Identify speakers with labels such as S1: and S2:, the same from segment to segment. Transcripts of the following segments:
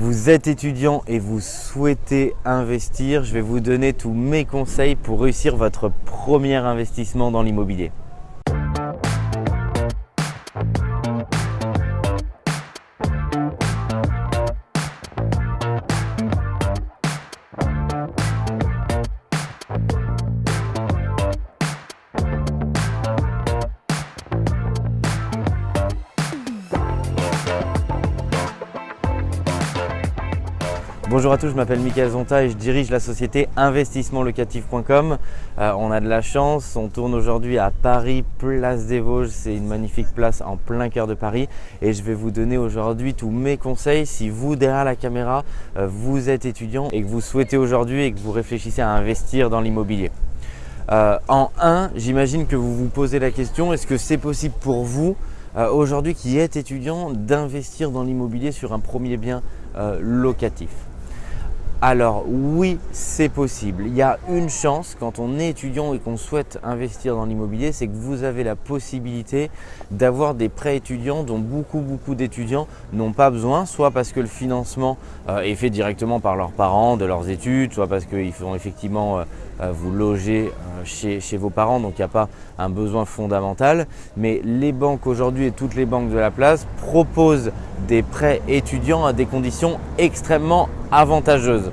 S1: Vous êtes étudiant et vous souhaitez investir, je vais vous donner tous mes conseils pour réussir votre premier investissement dans l'immobilier. Bonjour à tous, je m'appelle Mickaël Zonta et je dirige la société investissementlocatif.com. Euh, on a de la chance, on tourne aujourd'hui à Paris, place des Vosges. C'est une magnifique place en plein cœur de Paris et je vais vous donner aujourd'hui tous mes conseils si vous derrière la caméra, euh, vous êtes étudiant et que vous souhaitez aujourd'hui et que vous réfléchissez à investir dans l'immobilier. Euh, en 1, j'imagine que vous vous posez la question, est-ce que c'est possible pour vous aujourd'hui qui êtes étudiant d'investir dans l'immobilier sur un premier bien locatif? Alors oui, c'est possible. Il y a une chance quand on est étudiant et qu'on souhaite investir dans l'immobilier, c'est que vous avez la possibilité d'avoir des prêts étudiants dont beaucoup beaucoup d'étudiants n'ont pas besoin, soit parce que le financement euh, est fait directement par leurs parents de leurs études, soit parce qu'ils font effectivement euh, euh, vous loger chez, chez, vos parents, donc il n'y a pas un besoin fondamental. Mais les banques aujourd'hui et toutes les banques de la place proposent des prêts étudiants à des conditions extrêmement avantageuses.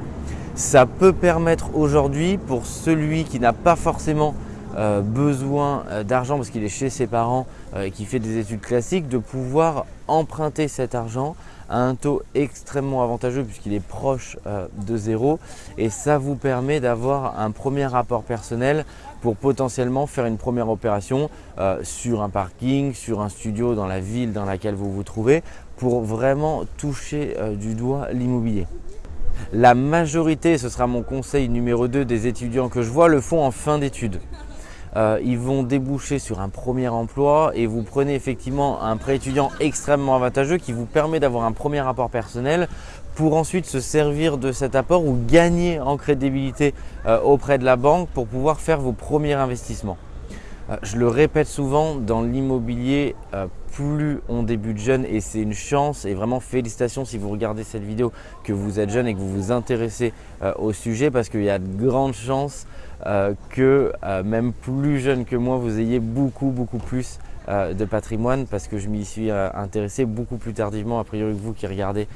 S1: Ça peut permettre aujourd'hui pour celui qui n'a pas forcément euh, besoin euh, d'argent parce qu'il est chez ses parents euh, et qui fait des études classiques, de pouvoir emprunter cet argent à un taux extrêmement avantageux puisqu'il est proche de zéro et ça vous permet d'avoir un premier rapport personnel pour potentiellement faire une première opération sur un parking, sur un studio dans la ville dans laquelle vous vous trouvez pour vraiment toucher du doigt l'immobilier. La majorité, ce sera mon conseil numéro 2 des étudiants que je vois, le font en fin d'études. Euh, ils vont déboucher sur un premier emploi et vous prenez effectivement un prêt étudiant extrêmement avantageux qui vous permet d'avoir un premier rapport personnel pour ensuite se servir de cet apport ou gagner en crédibilité euh, auprès de la banque pour pouvoir faire vos premiers investissements. Euh, je le répète souvent, dans l'immobilier, plus on débute jeune et c'est une chance et vraiment félicitations si vous regardez cette vidéo que vous êtes jeune et que vous vous intéressez au sujet parce qu'il y a de grandes chances euh, que euh, même plus jeune que moi, vous ayez beaucoup, beaucoup plus euh, de patrimoine parce que je m'y suis intéressé beaucoup plus tardivement, a priori que vous qui regardez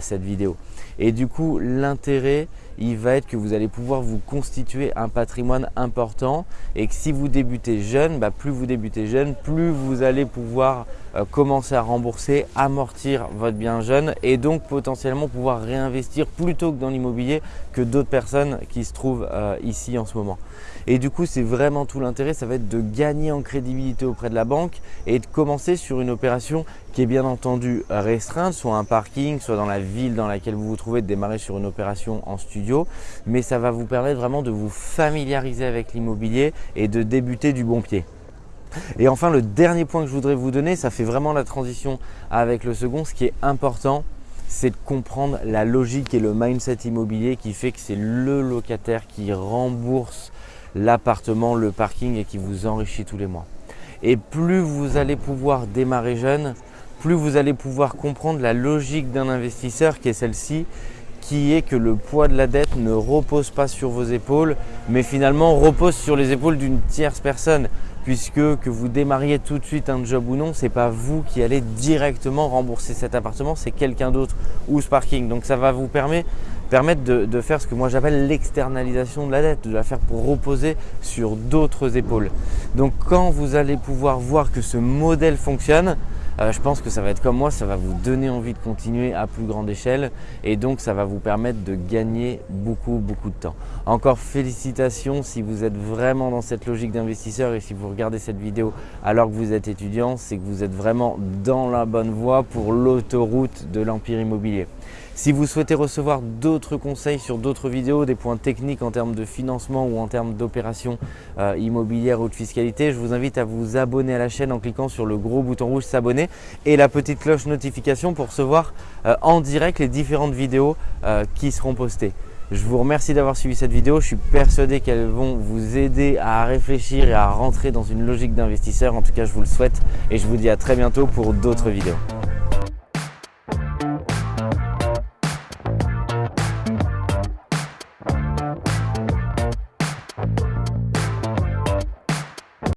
S1: cette vidéo. Et du coup, l'intérêt, il va être que vous allez pouvoir vous constituer un patrimoine important et que si vous débutez jeune, bah, plus vous débutez jeune, plus vous allez pouvoir euh, commencer à rembourser, amortir votre bien jeune et donc potentiellement pouvoir réinvestir plutôt que dans l'immobilier que d'autres personnes qui se trouvent euh, ici en ce moment. Et du coup, c'est vraiment tout l'intérêt, ça va être de gagner en crédibilité auprès de la banque et de commencer sur une opération qui est bien entendu restreinte, soit un parking, soit dans la ville dans laquelle vous vous trouvez, de démarrer sur une opération en studio. Mais ça va vous permettre vraiment de vous familiariser avec l'immobilier et de débuter du bon pied. Et enfin, le dernier point que je voudrais vous donner, ça fait vraiment la transition avec le second. Ce qui est important, c'est de comprendre la logique et le mindset immobilier qui fait que c'est le locataire qui rembourse l'appartement, le parking et qui vous enrichit tous les mois. Et plus vous allez pouvoir démarrer jeune, plus vous allez pouvoir comprendre la logique d'un investisseur qui est celle-ci, qui est que le poids de la dette ne repose pas sur vos épaules, mais finalement repose sur les épaules d'une tierce personne puisque que vous démarriez tout de suite un job ou non, ce n'est pas vous qui allez directement rembourser cet appartement, c'est quelqu'un d'autre ou ce parking. Donc ça va vous permettre, de, faire ce que moi j'appelle l'externalisation de la dette, de la faire pour reposer sur d'autres épaules. Donc quand vous allez pouvoir voir que ce modèle fonctionne, euh, je pense que ça va être comme moi, ça va vous donner envie de continuer à plus grande échelle et donc ça va vous permettre de gagner beaucoup, beaucoup de temps. Encore félicitations si vous êtes vraiment dans cette logique d'investisseur et si vous regardez cette vidéo alors que vous êtes étudiant, c'est que vous êtes vraiment dans la bonne voie pour l'autoroute de l'empire immobilier. Si vous souhaitez recevoir d'autres conseils sur d'autres vidéos, des points techniques en termes de financement ou en termes d'opérations euh, immobilières ou de fiscalité, je vous invite à vous abonner à la chaîne en cliquant sur le gros bouton rouge s'abonner et la petite cloche notification pour recevoir euh, en direct les différentes vidéos euh, qui seront postées. Je vous remercie d'avoir suivi cette vidéo. Je suis persuadé qu'elles vont vous aider à réfléchir et à rentrer dans une logique d'investisseur. En tout cas, je vous le souhaite et je vous dis à très bientôt pour d'autres vidéos.